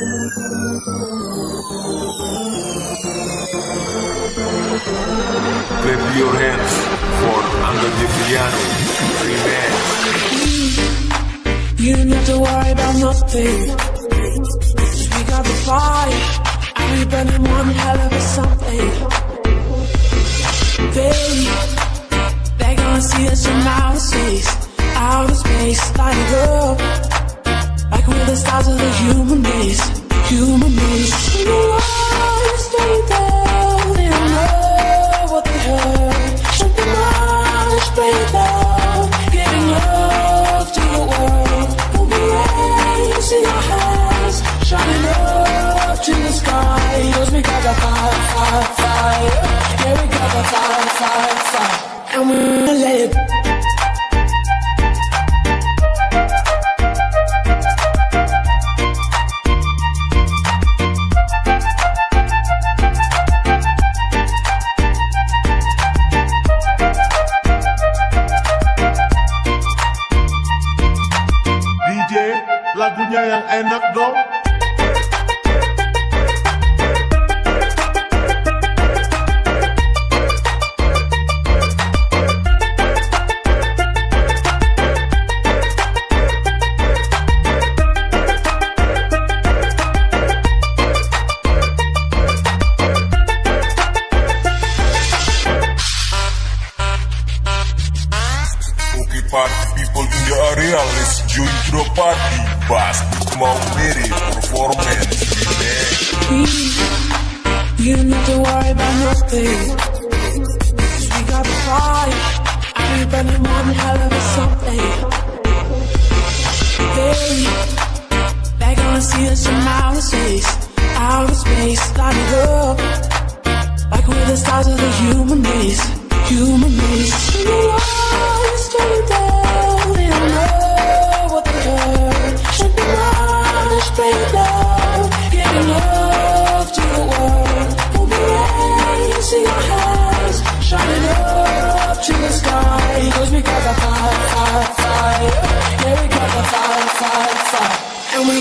Clap your hands for Angga Deviano Remix You need to worry about nothing. We got the fire And we burning one hell of a something. Baby They gonna see us from outer space Outer space, light it up Like we're the stars of the human race. Human race DJ lagunya yang enak dong people in the area Let's join to the party Bass Mau Mary Performance. You need to worry about nothing. Cause we got the fire burning one hell of a something. They They gonna see us from outer space. Outer space, light up. Like we're the stars of the human race. Human race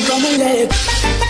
from my leg.